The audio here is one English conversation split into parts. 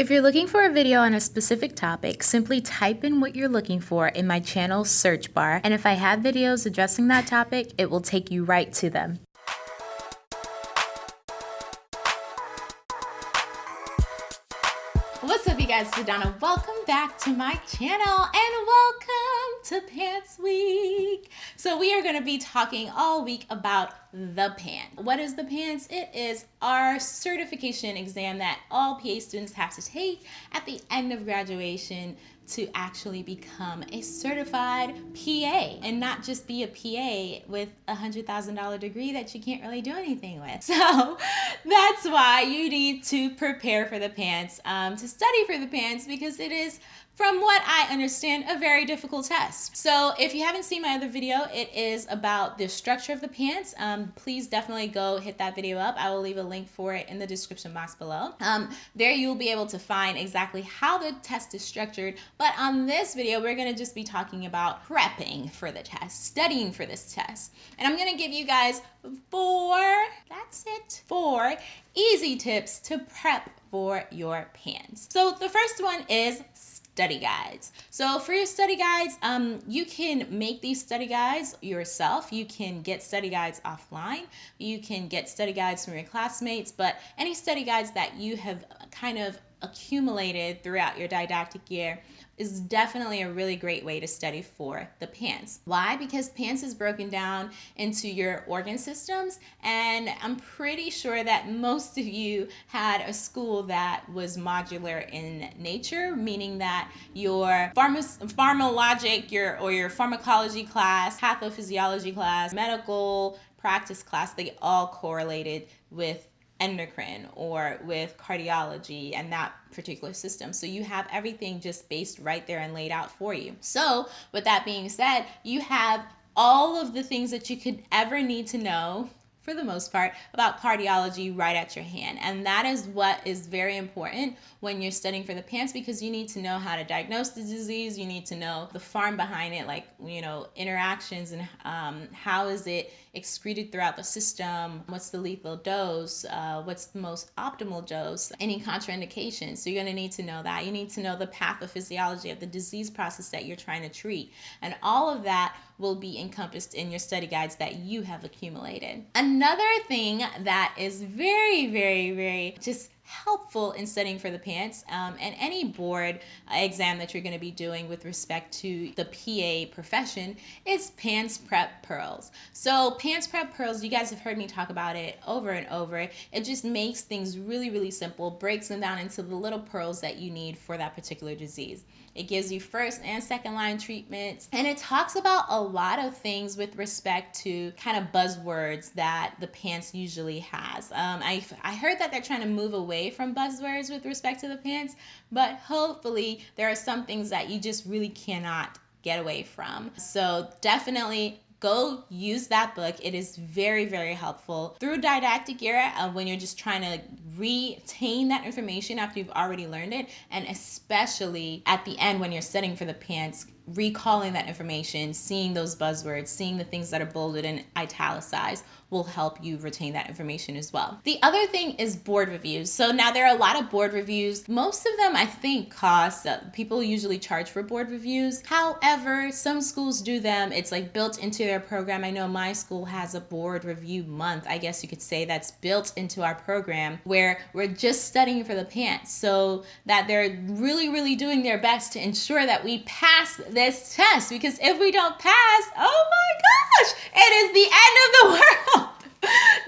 If you're looking for a video on a specific topic, simply type in what you're looking for in my channel search bar, and if I have videos addressing that topic, it will take you right to them. What's up you guys, it's Donna. Welcome back to my channel and welcome to PANCE Week. So we are gonna be talking all week about the PANCE. What is the PANCE? It is our certification exam that all PA students have to take at the end of graduation to actually become a certified PA and not just be a PA with a $100,000 degree that you can't really do anything with. So that's why you need to prepare for the PANCE, um, to study for the PANCE, because it is from what I understand, a very difficult test. So if you haven't seen my other video, it is about the structure of the PANCE. Um, please definitely go hit that video up. I will leave a link for it in the description box below. Um, there you'll be able to find exactly how the test is structured. But on this video, we're gonna just be talking about prepping for the test, studying for this test. And I'm gonna give you guys four, that's it, four easy tips to prep for your PANCE. So the first one is study guides. So for your study guides, um, you can make these study guides yourself. You can get study guides offline. You can get study guides from your classmates, but any study guides that you have kind of accumulated throughout your didactic year is definitely a really great way to study for the PANCE. Why? Because PANCE is broken down into your organ systems, and I'm pretty sure that most of you had a school that was modular in nature, meaning that your pharma- pharmalogic your, or your pharmacology class, pathophysiology class, medical practice class, they all correlated with endocrine or with cardiology and that particular system. So you have everything just based right there and laid out for you. So with that being said, you have all of the things that you could ever need to know for the most part, about cardiology right at your hand. And that is what is very important when you're studying for the PANCE because you need to know how to diagnose the disease. You need to know the farm behind it, like, you know, interactions and um, how is it excreted throughout the system, what's the lethal dose, uh, what's the most optimal dose, any contraindications. So you're going to need to know that. You need to know the pathophysiology of the disease process that you're trying to treat. And all of that will be encompassed in your study guides that you have accumulated. Another thing that is very, very, very just helpful in studying for the PANCE um, and any board exam that you're going to be doing with respect to the PA profession is PANCE Prep Pearls. So PANCE Prep Pearls, you guys have heard me talk about it over and over. It just makes things really, really simple, breaks them down into the little pearls that you need for that particular disease. It gives you first and second line treatments. And it talks about a lot of things with respect to kind of buzzwords that the PANCE usually has. Um, I, I heard that they're trying to move away from buzzwords with respect to the PANCE, but hopefully there are some things that you just really cannot get away from. So definitely go use that book. It is very, very helpful through didactic era uh, when you're just trying to retain that information after you've already learned it, and especially at the end when you're studying for the PANCE recalling that information, seeing those buzzwords, seeing the things that are bolded and italicized will help you retain that information as well. The other thing is board reviews. So now there are a lot of board reviews. Most of them I think cost, uh, people usually charge for board reviews. However, some schools do them. It's like built into their program. I know my school has a board review month, I guess you could say that's built into our program where we're just studying for the PANCE so that they're really, really doing their best to ensure that we pass this test because if we don't pass, oh my gosh, it is the end of the world.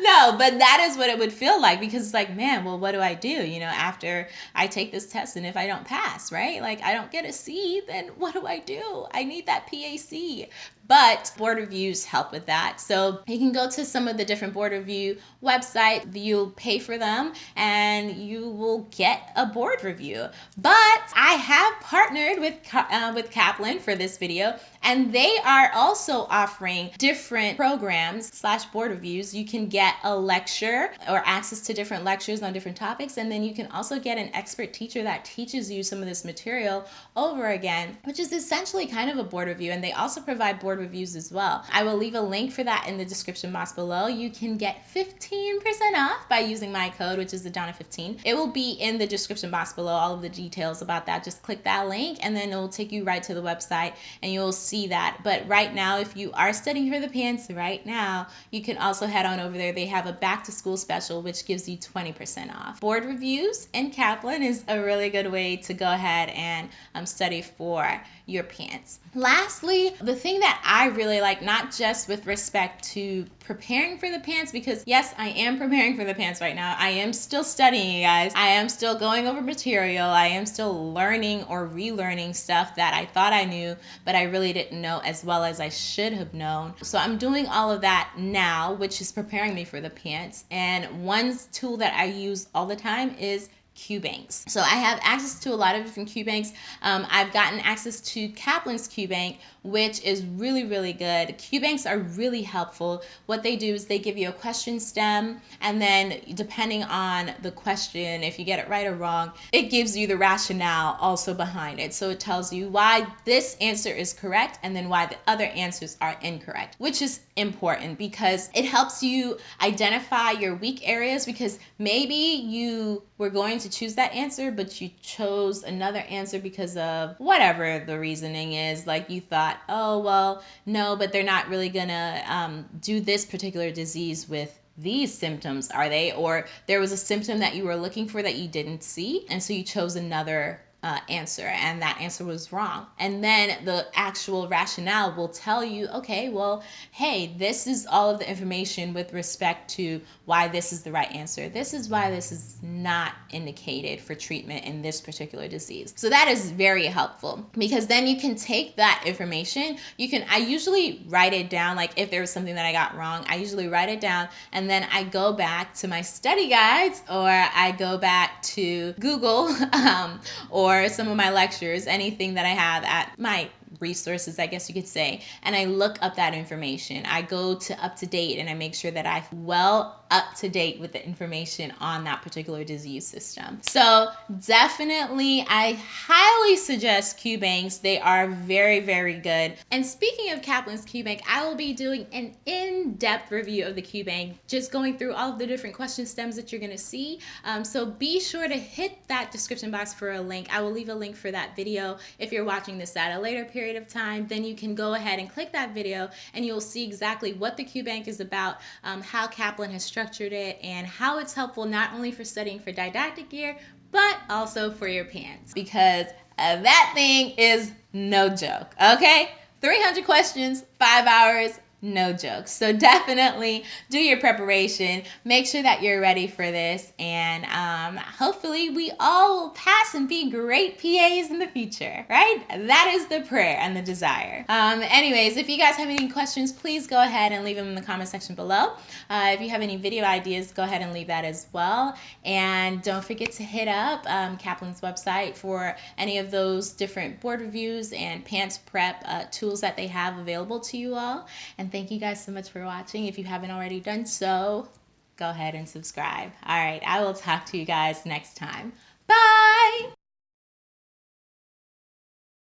no, but that is what it would feel like because it's like, man, well, what do I do? You know, after I take this test and if I don't pass, right? Like I don't get a C, then what do I do? I need that PA-C but board reviews help with that. So you can go to some of the different board review websites, you'll pay for them and you will get a board review. But I have partnered with, uh, with Kaplan for this video and they are also offering different programs slash board reviews. You can get a lecture or access to different lectures on different topics and then you can also get an expert teacher that teaches you some of this material over again, which is essentially kind of a board review and they also provide board reviews as well. I will leave a link for that in the description box below. You can get 15% off by using my code, which is the Donna15. It will be in the description box below, all of the details about that. Just click that link and then it will take you right to the website and you'll see that. But right now, if you are studying for the PANCE right now, you can also head on over there. They have a back to school special, which gives you 20% off. Board reviews and Kaplan is a really good way to go ahead and um, study for your PANCE. Lastly, the thing that I really like, not just with respect to preparing for the PANCE, because yes, I am preparing for the PANCE right now. I am still studying, you guys. I am still going over material. I am still learning or relearning stuff that I thought I knew, but I really didn't know as well as I should have known. So I'm doing all of that now, which is preparing me for the PANCE. And one tool that I use all the time is QBanks. So I have access to a lot of different QBanks. Um, I've gotten access to Kaplan's QBank, which is really, really good. QBanks are really helpful. What they do is they give you a question stem, and then depending on the question, if you get it right or wrong, it gives you the rationale also behind it. So it tells you why this answer is correct and then why the other answers are incorrect, which is important because it helps you identify your weak areas because maybe you were going to choose that answer, but you chose another answer because of whatever the reasoning is. Like you thought, oh, well, no, but they're not really gonna um, do this particular disease with these symptoms, are they? Or there was a symptom that you were looking for that you didn't see, and so you chose another uh, answer and that answer was wrong. And then the actual rationale will tell you, okay, well, hey, this is all of the information with respect to why this is the right answer. This is why this is not indicated for treatment in this particular disease. So that is very helpful because then you can take that information. You can, I usually write it down, like if there was something that I got wrong, I usually write it down and then I go back to my study guides or I go back to Google um, or or some of my lectures, anything that I have at my resources, I guess you could say, and I look up that information. I go to UpToDate and I make sure that I'm well up to date with the information on that particular disease system. So definitely, I highly suggest QBanks. They are very, very good. And speaking of Kaplan's QBank, I will be doing an in-depth review of the QBank, just going through all of the different question stems that you're gonna see. Um, so be sure to hit that description box for a link. I will leave a link for that video if you're watching this at a later period of time. Then you can go ahead and click that video and you'll see exactly what the QBank is about, um, how Kaplan has structured it and how it's helpful not only for studying for didactic year, but also for your PANCE because that thing is no joke, okay? 300 questions, five hours, no jokes. So definitely do your preparation. Make sure that you're ready for this. And um, hopefully we all pass and be great PAs in the future, right? That is the prayer and the desire. Um, anyways, if you guys have any questions, please go ahead and leave them in the comment section below. Uh, if you have any video ideas, go ahead and leave that as well. And don't forget to hit up um, Kaplan's website for any of those different board reviews and PANCE prep uh, tools that they have available to you all. And thank you guys so much for watching. If you haven't already done so, go ahead and subscribe. All right, I will talk to you guys next time.